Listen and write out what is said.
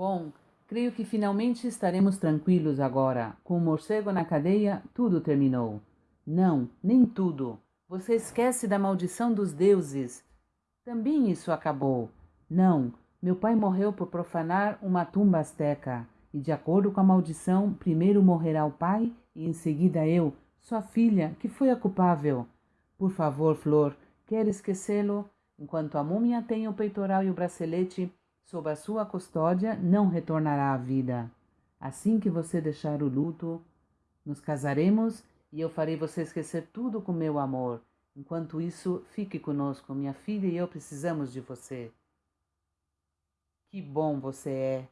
Bom, creio que finalmente estaremos tranquilos agora. Com o morcego na cadeia, tudo terminou. Não, nem tudo. Você esquece da maldição dos deuses. Também isso acabou. Não, meu pai morreu por profanar uma tumba asteca. E de acordo com a maldição, primeiro morrerá o pai e em seguida eu, sua filha, que foi a culpável. Por favor, Flor, quer esquecê-lo? Enquanto a múmia tem o peitoral e o bracelete sob a sua custódia, não retornará à vida. Assim que você deixar o luto, nos casaremos e eu farei você esquecer tudo com meu amor. Enquanto isso, fique conosco. Minha filha e eu precisamos de você. Que bom você é.